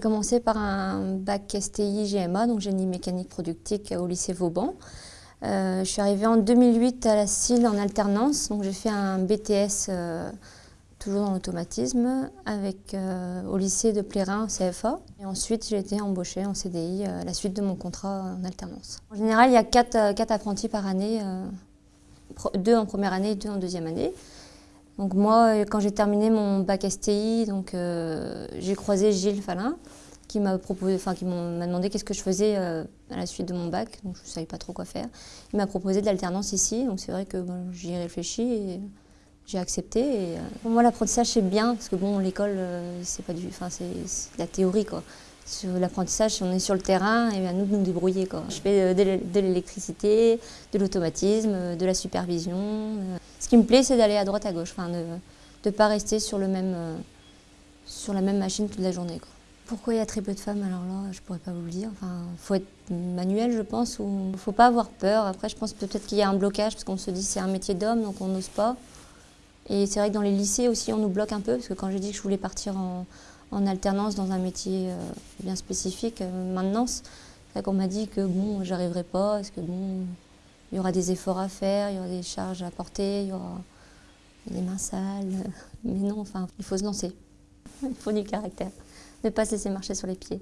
commencé par un bac STI GMA, donc génie mécanique productique au lycée Vauban. Euh, je suis arrivée en 2008 à la CIL en alternance, donc j'ai fait un BTS euh, toujours dans l'automatisme avec, euh, au lycée de Plérin, CFA. Et ensuite j'ai été embauchée en CDI à la suite de mon contrat en alternance. En général, il y a quatre, apprentis par année, deux en première année et deux en deuxième année. Donc moi, quand j'ai terminé mon bac STI, donc j'ai croisé Gilles Falin, qui m'a proposé, enfin qui m'a demandé qu'est-ce que je faisais euh, à la suite de mon bac, donc je ne savais pas trop quoi faire. Il m'a proposé de l'alternance ici, donc c'est vrai que j'y ai réfléchi et j'ai accepté. Et, euh, pour moi, l'apprentissage c'est bien parce que bon, l'école euh, c'est pas du, enfin c'est la théorie quoi. Sur l'apprentissage, on est sur le terrain, et à nous de nous débrouiller quoi. Je fais de l'électricité, de l'automatisme, de la supervision. Ce qui me plaît, c'est d'aller à droite à gauche, enfin de ne pas rester sur le même, sur la même machine toute la journée quoi. Pourquoi il y a très peu de femmes Alors là, je pourrais pas vous le dire. Enfin, faut être manuel, je pense, ou faut pas avoir peur. Après, je pense peut-être qu'il y a un blocage parce qu'on se dit c'est un métier d'homme, donc on n'ose pas. Et c'est vrai que dans les lycées aussi, on nous bloque un peu parce que quand j'ai dit que je voulais partir en, alternance dans un métier euh, bien spécifique, euh, maintenance, c'est qu'on m'a dit que bon, j'arriverai pas, parce que bon, il y aura des efforts à faire, il y aura des charges à porter, il y aura des mains sales. Mais non, enfin, il faut se lancer. Il faut du caractère ne pas se laisser marcher sur les pieds.